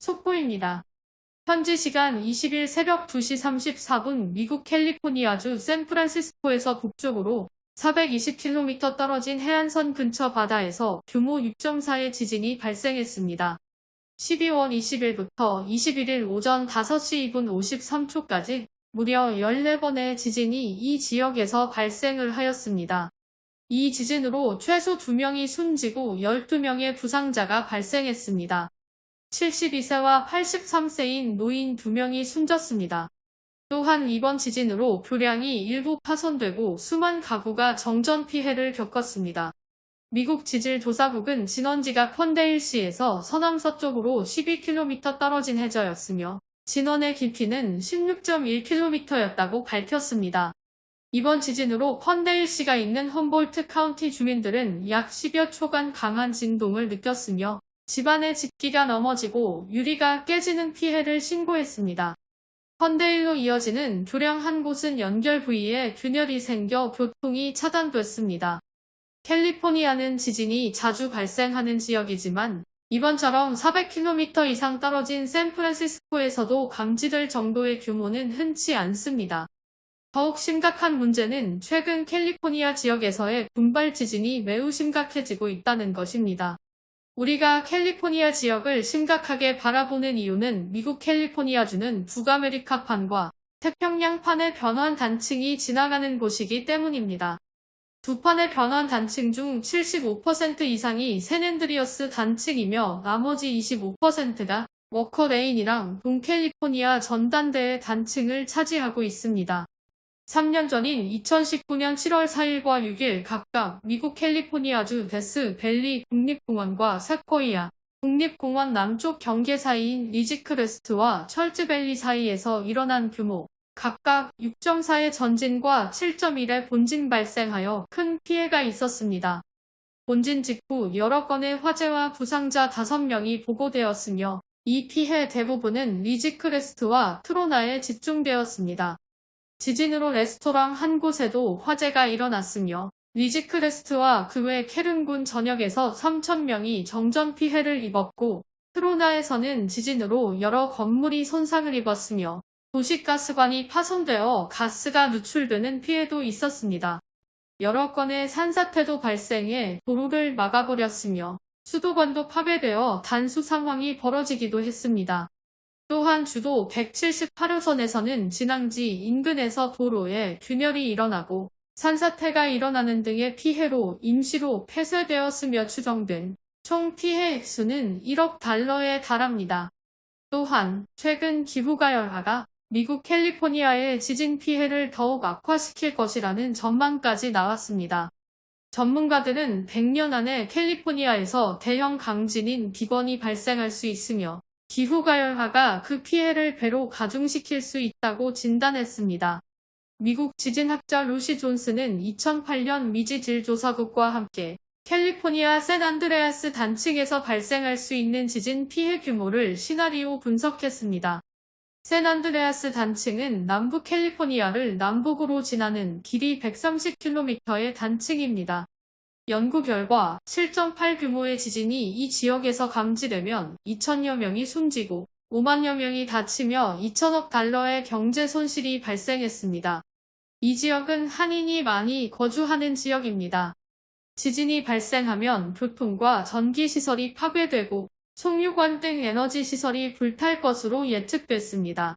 속보입니다. 현지 시간 20일 새벽 2시 34분 미국 캘리포니아주 샌프란시스코에서 북쪽으로 420km 떨어진 해안선 근처 바다에서 규모 6.4의 지진이 발생했습니다. 12월 20일부터 21일 오전 5시 2분 53초까지 무려 14번의 지진이 이 지역에서 발생을 하였습니다. 이 지진으로 최소 2명이 숨지고 12명의 부상자가 발생했습니다. 72세와 83세인 노인 2명이 숨졌습니다. 또한 이번 지진으로 교량이 일부 파손되고 수만 가구가 정전 피해를 겪었습니다. 미국 지질조사국은 진원지가 펀데일시에서 서남서쪽으로 12km 떨어진 해저였으며 진원의 깊이는 16.1km였다고 밝혔습니다. 이번 지진으로 펀데일시가 있는 험볼트 카운티 주민들은 약 10여 초간 강한 진동을 느꼈으며 집안의 집기가 넘어지고 유리가 깨지는 피해를 신고했습니다. 컨데일로 이어지는 교량 한 곳은 연결 부위에 균열이 생겨 교통이 차단됐습니다. 캘리포니아는 지진이 자주 발생하는 지역이지만 이번처럼 400km 이상 떨어진 샌프란시스코에서도 감지될 정도의 규모는 흔치 않습니다. 더욱 심각한 문제는 최근 캘리포니아 지역에서의 분발 지진이 매우 심각해지고 있다는 것입니다. 우리가 캘리포니아 지역을 심각하게 바라보는 이유는 미국 캘리포니아주는 북아메리카판과 태평양판의 변환 단층이 지나가는 곳이기 때문입니다. 두 판의 변환 단층 중 75% 이상이 샌앤드리어스 단층이며 나머지 25%가 워커레인이랑 동캘리포니아 전단대의 단층을 차지하고 있습니다. 3년 전인 2019년 7월 4일과 6일 각각 미국 캘리포니아주 데스 밸리 국립공원과 세코이아 국립공원 남쪽 경계 사이인 리지크레스트와 설즈밸리 사이에서 일어난 규모 각각 6.4의 전진과 7.1의 본진 발생하여 큰 피해가 있었습니다. 본진 직후 여러 건의 화재와 부상자 5명이 보고되었으며 이 피해 대부분은 리지크레스트와 트로나에 집중되었습니다. 지진으로 레스토랑 한 곳에도 화재가 일어났으며 리지크레스트와 그 외 케른군 전역에서 3천명이 정전 피해를 입었고 트로나에서는 지진으로 여러 건물이 손상을 입었으며 도시가스관이 파손되어 가스가 누출되는 피해도 있었습니다. 여러 건의 산사태도 발생해 도로를 막아버렸으며 수도관도 파괴되어 단수 상황이 벌어지기도 했습니다. 또한 주도 178호선에서는 진앙지 인근에서 도로에 균열이 일어나고 산사태가 일어나는 등의 피해로 임시로 폐쇄되었으며 추정된 총 피해 액수는 1억 달러에 달합니다. 또한 최근 기후가 열화가 미국 캘리포니아의 지진 피해를 더욱 악화시킬 것이라는 전망까지 나왔습니다. 전문가들은 100년 안에 캘리포니아에서 대형 강진인 비건이 발생할 수 있으며 기후가열화가 그 피해를 배로 가중시킬 수 있다고 진단했습니다. 미국 지진학자 루시 존스는 2008년 미지질조사국과 함께 캘리포니아 샌안드레아스 단층에서 발생할 수 있는 지진 피해 규모를 시나리오 분석했습니다. 샌안드레아스 단층은 남부 캘리포니아를 남북으로 지나는 길이 130km의 단층입니다. 연구 결과 7.8 규모의 지진이 이 지역에서 감지되면 2천여 명이 숨지고 5만여 명이 다치며 2천억 달러의 경제 손실이 발생했습니다. 이 지역은 한인이 많이 거주하는 지역입니다. 지진이 발생하면 교통과 전기시설이 파괴되고 송유관 등 에너지 시설이 불탈 것으로 예측됐습니다.